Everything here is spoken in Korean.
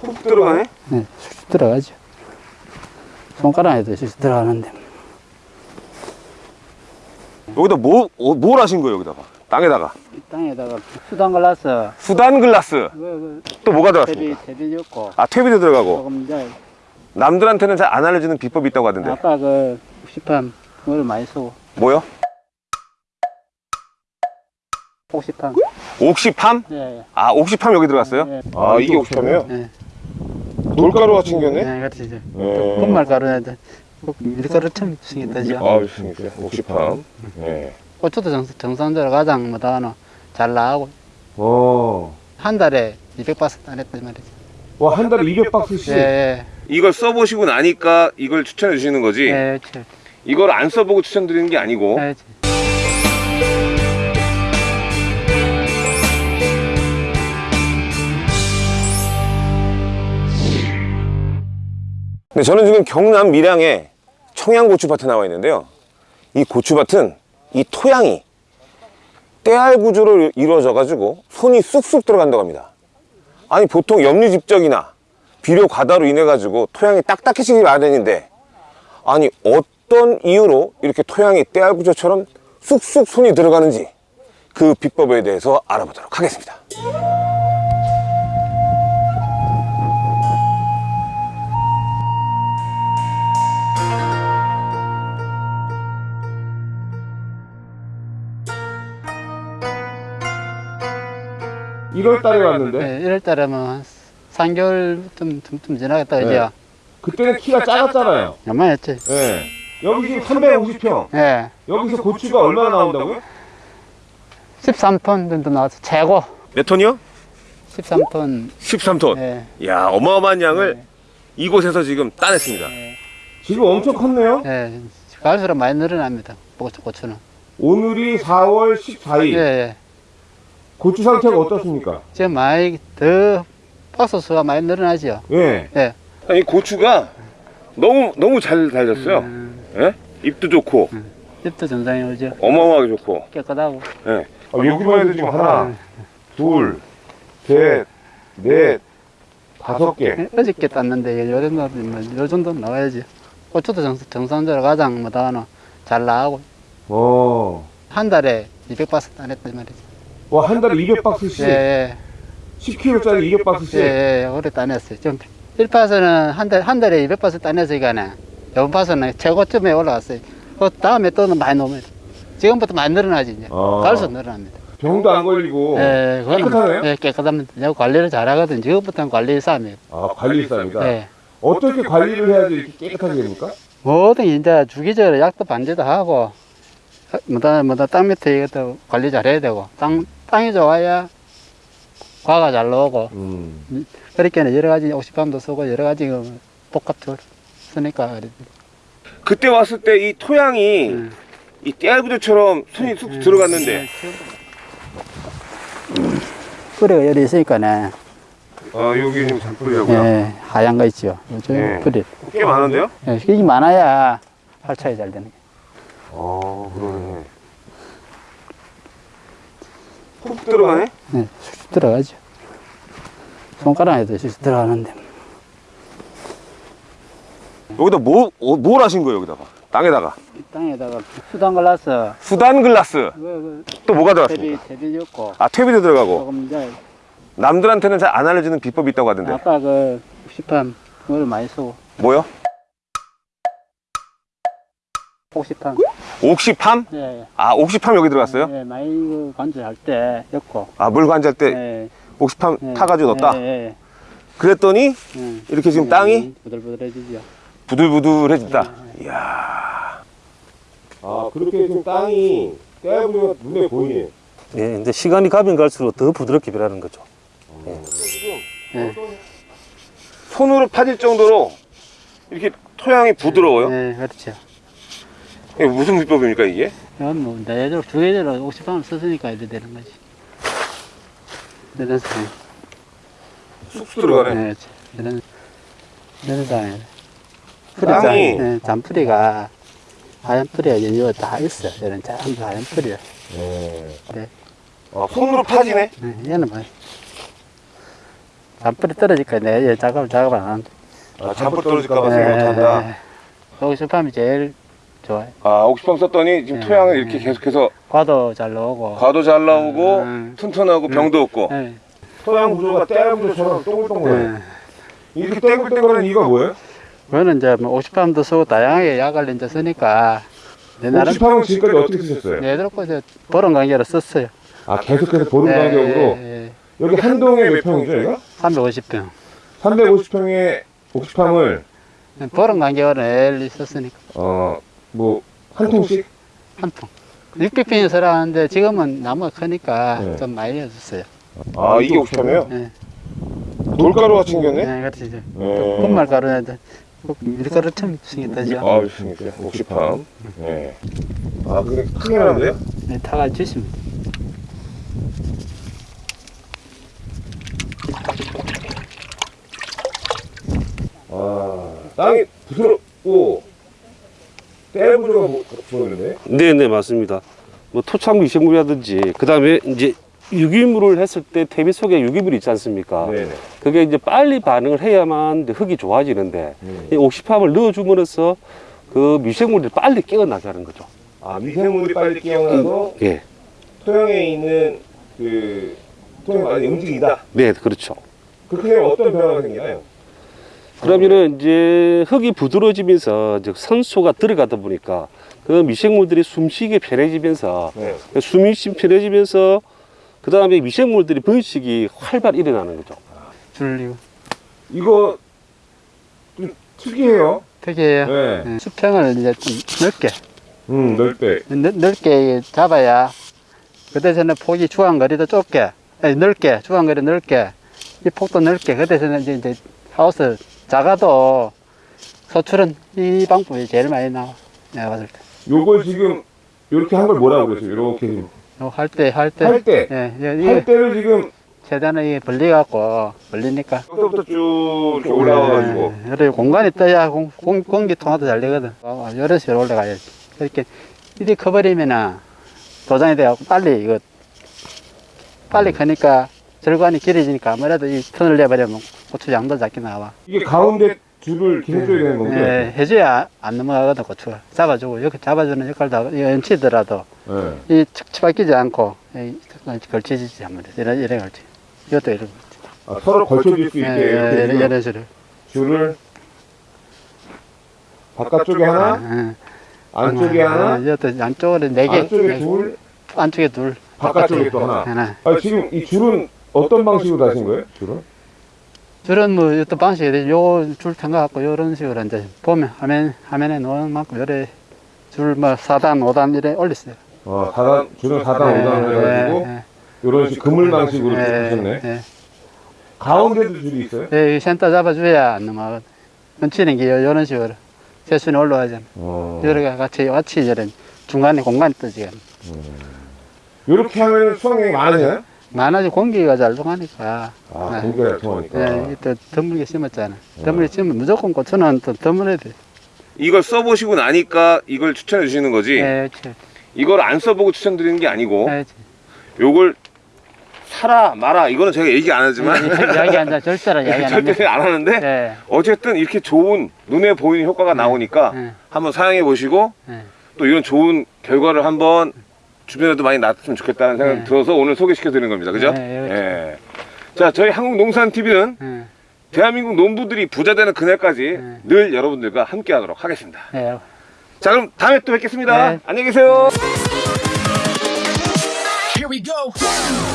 훅 들어가네? 네, 쑥쑥 들어가죠. 손가락에도 쑥쑥 들어가는데. 여기다 뭐, 어, 뭘 하신 거예요, 여기다가? 땅에다가. 이 땅에다가 수단 갈라서 수단 글라스. 그, 그 또 뭐가 대비 들어갔습니까? 대비 줬고 아, 퇴비도 들어가고. 조금 이제 남들한테는 잘 안 알려주는 비법이 있다고 하던데. 아까 그 혹시판 물 많이 쓰고 뭐요? 혹시판 옥시팜? 예, 아, 옥시팜 여기 들어갔어요? 예. 아, 이게 옥시팜이에요? 예. 돌가루 같이 생겼네? 네, 그렇지 이제 예. 분말가루인데 밀가루 처음 생겼다죠. 아, 생겼어요. 옥시팜. 예. 고추도 정, 정상적으로 가장 뭐다 하나 잘 나가고 어. 한 달에 200바스 따냈단 말이죠. 와, 한 달에 200박스씩? 예, 예, 이걸 써보시고 나니까 이걸 추천해 주시는 거지? 예, 그렇지. 이걸 안 써보고 추천드리는 게 아니고. 예, 네, 저는 지금 경남 밀양에 청양고추밭에 나와 있는데요. 이 고추밭은 이 토양이 때알 구조로 이루어져 가지고 손이 쑥쑥 들어간다고 합니다. 아니 보통 염류집적이나 비료 과다로 인해 가지고 토양이 딱딱해지기 마련인데 아니 어떤 이유로 이렇게 토양이 때알 구조처럼 쑥쑥 손이 들어가는지 그 비법에 대해서 알아보도록 하겠습니다. 일월 달에 왔는데 예, 1월 달에면 한 3개월 좀, 좀, 좀 지나겠다, 네. 그죠? 그때는 키가 작았잖아요. 얼마였지? 예. 여기 지금 350평. 예, 여기서 고추가 얼마나 나온다고요? 13톤 정도 나왔어. 최고. 몇 톤이요? 13톤. 13톤. 예, 야 어마어마한 양을 네. 이곳에서 지금 따냈습니다. 예, 지금 엄청 컸네요. 예. 갈수록 많이 늘어납니다. 고추, 고추는. 오늘이 4월 14일. 예, 예. 고추 상태가 어떻습니까? 지금 많이 더 박스 수가 많이 늘어나죠. 예. 예. 이 고추가 너무 너무 잘 달렸어요. 음, 예? 잎도 좋고 잎도 정상이 오죠. 어마어마하게 좋고. 깨끗하고. 예. 아, 여기만 해도 지금 하나, 둘, 셋, 넷, 다섯 개. 예, 어저께 땄는데 요 정도, 뭐, 요 정도 나와야지. 고추도 정, 정상적으로 가장 뭐다 하나 잘 나가고. 어. 한 달에 200바스 따냈단 말이죠. 와, 한 달에 200박스씩. 예, 예. 10kg짜리 200박스씩. 예, 예, 오래 따냈어요. 좀, 1파스는 한 달, 한 달에 200파스 따냈으니까는, 이번 파스는 최고점에 올라갔어요. 그 다음에 또는 많이 넘어요. 지금부터 많이 늘어나지, 이제. 아. 갈수록 늘어납니다. 병도 안 걸리고. 예, 그거는 깨끗하네요? 예, 깨끗합니다. 내가 관리를 잘 하거든. 지금부터는 관리 싸움이에요. 아, 관리사입니다. 예. 어떻게 관리를 해야지 이렇게 깨끗하게 됩니까? 모든 이제 주기적으로 약도 반제도 하고, 뭐다, 뭐다, 땅 밑에 이것도 관리 잘 해야 되고, 땅, 땅이 좋아야 과가 잘 나오고, 음. 그렇게는 여러 가지 옥시팜도 쓰고, 여러 가지 그 복합적으로 쓰니까. 그때 왔을 때 이 토양이 음. 이 떼알부들처럼 손이 쑥 들어갔는데 뿌리가 열이 있으니까네. 아 여기 지금 잔뿌리라고요? 예, 하얀 거 있죠. 예. 뿌리. 꽤 많은데요? 예, 이게 많아야 활착이 잘 되는 게. 아 그러네 훅 들어가네? 예, 쑥쑥 들어가죠. 손가락에도 쑥쑥 들어가는데. 여기다 뭐, 어, 뭘 하신 거예요 여기다가? 땅에다가 이 땅에다가 수단 갈라서, 수단 글라스 그, 그, 또 뭐가 들어갔습니까? 대비 줬고, 아 퇴비도 들어가고 조금 이제, 남들한테는 잘 안 알려주는 비법이 있다고 하던데 아까 그, 혹시팜, 물 많이 쓰고, 뭐요? 혹시팜. 옥시팜? 예, 아 옥시팜 여기 들어갔어요? 예, 많이 그 관절할 때, 였고. 아 물 관절 때 예, 옥시팜 예, 타가지고 넣었다? 예, 예, 그랬더니 예. 이렇게 지금 예, 땅이 부들부들해지죠. 부들부들해진다. 이야. 아, 그렇게 지금 땅이 떼부리가 눈에 보이네. 예, 근데 시간이 가면 갈수록 더 부드럽게 변하는 거죠. 예. 손으로 파질 정도로 이렇게 토양이 부드러워요. 예, 그렇죠. 이게 무슨 비법입니까, 이게? 이건 뭐, 내절, 두 계절로 50방울 썼으니까 이래 되는 거지. 상황. 쑥 들어가네. 네, 이런, 이런 상황. 풀이 잔, 땅이. 예, 잔풀이가 하얀 풀이가 연유가 다 있어. 이런 전부 하얀 풀이야. 네. 아, 손으로 파지네. 예, 얘는 뭐 잔풀이 떨어질까 내얘 작업을 작업 안 하는데. 아, 잔불 떨어질까 봐 생각 못한다. 여기서 밤이 제일 좋아요. 아, 옥수방 썼더니 지금 네. 토양을 이렇게 계속해서 과도 잘 나오고. 과도 잘 나오고 음. 튼튼하고 병도 없고 예, 토양 구조가 떼알 구조처럼 동글동글해. 예. 이렇게 땡글땡글한 이유가 뭐예요? 그거는 이제 뭐 옥시팜도 쓰고 다양하게 약을 이제 쓰니까 내 나름 옥수방은 지금까지 어떻게 쓰셨어요? 얘들 거저 보름 관계로 썼어요. 아, 계속해서 보름 예, 간격으로 예, 여기 한 동에 몇 평이죠, 여기가? 350평. 350평의 옥수팜을 보름 간격으로 엘리 썼으니까 어, 뭐 한 통씩 한 통. 600평이 서라는데 지금은 나무가 크니까 네. 좀 많이 해줬어요. 아, 이게 옥수팜이에요? 예, 돌가루 같이 생겼네? 예, 그렇지 네. 분말가루는 이제 밀가루 처음 생겼다죠. 아, 있습니까? 옥수팜. 네. 아, 근데 크게 나는데요? 네, 주시면 돼. 아, 땅이 부드럽고 떼 구조가 뭐- 보이는데? 네, 네, 맞습니다. 뭐 토착 미생물이라든지 그 다음에 이제 유기물을 했을 때 태비 속에 유기물이 있지 않습니까? 네네. 그게 이제 빨리 반응을 해야만 흙이 좋아지는데 음. 이 옥시팜을 넣어줌으로써 그 미생물들이 빨리 깨어나게 하는 거죠. 아, 미생물이 빨리 깨어나서 예, 토양에 있는 그 토양이 많이 움직이다. 네, 그렇죠. 그렇게 되면 어떤 변화가 생기나요? 그러면은 이제 흙이 부드러워지면서 이제 산소가 들어가다 보니까 그 미생물들이 숨쉬기 편해지면서 네. 숨이 좀 편해지면서 그 다음에 미생물들이 번식이 활발히 일어나는 거죠. 줄리고 이거 좀 특이해요. 특이해요. 네. 예, 수평을 이제 좀 넓게 음, 넓대. 넓, 넓게 잡아야 그 대신에 폭이 주황거리도 좁게 아니, 넓게 주황거리 넓게 이 폭도 넓게 그 대신에 이제, 이제 하우스 작아도 소출은 이 방법이 제일 많이 나와. 내가 봤을 때. 요걸 지금 이렇게 한 걸 뭐라고 그랬어요? 이렇게 할 때 할 때. 할 때. 예, 예, 할 이게 때를 지금 최대한 이게 벌려갖고 벌리니까. 여기서부터 쭉 올라와가지고. 예, 그래 공간이 떠야 공, 공, 공기 통화도 잘 되거든. 어, 이런 식으로 올라가야지 이렇게 이렇게 커버리면은 도장이 돼갖고 빨리 이거 빨리 크니까 절관이 길어지니까 아무래도 이 턴을 내버리면 고추 양도 작게 나와 이게 가운데 줄을 이렇게 해줘야 되는 거죠? 예, 해줘야 안 넘어가거든 고추가 잡아주고 이렇게 잡아주는 역할도 하고 이 연치더라도 네. 이 끼지 않고 이 걸쳐지지 아무래도 이래, 이래 걸치 이것도 이런 거 아, 서로 걸쳐줄 수 예, 있게 예, 이렇게 이런, 이런 식으로 줄을 바깥쪽에 하나, 예. 안쪽에 하나, 어, 이것도 안쪽으로 네 개, 안쪽에 네, 둘, 안쪽에 둘, 바깥쪽에 또 하나. 하나. 아, 지금 이 줄은 어떤 방식으로 다신 거예요? 줄은? 줄은 뭐 어떤 방식이 되지? 요줄 생각갖고 요런 식으로 이제 보면 화면 화면에 놓은 만큼 요래 줄뭐 4단, 5단 이래 올렸어요. 어, 4단, 줄은 4단, 5단 해가지고 예, 이런 식 그물 방식으로 예, 하셨네. 예. 가운데도 줄이 있어요? 예, 이 센터 잡아줘야 안 넘어가거든. 얹히는 게 요- 요런 식으로 세순이 올라가잖아. 어. 여러 개 같이 같이 이런 중간에 공간이 뜨지. 이렇게 하면 수확량이 많으잖아요? 많아지 공기가 잘 통하니까. 아, 네. 공기가 잘 통하니까. 예, 또 드물게 심었잖아. 드물게 심으면 무조건 고추는 또 드물어야 돼. 이걸 써보시고 나니까 이걸 추천해 주시는 거지 예, 그렇지. 이걸 안 써보고 추천드리는 게 아니고 예, 요걸 사라 마라 이거는 제가 얘기 안 하지만 이야기 안 자, 절대로 이야기 안. 절대 안 하는데 예, 어쨌든 이렇게 좋은 눈에 보이는 효과가 나오니까 예, 한번 사용해 보시고 예. 또 이런 좋은 결과를 한번 주변에도 많이 났으면 좋겠다는 생각이 네. 들어서 오늘 소개시켜 드리는 겁니다. 그죠? 네, 그렇죠. 예. 자, 저희 한국농산TV는 예, 대한민국 농부들이 부자 되는 그날까지 네. 늘 여러분들과 함께 하도록 하겠습니다. 예. 자, 그럼 다음에 또 뵙겠습니다. 네. 안녕히 계세요. Here we go.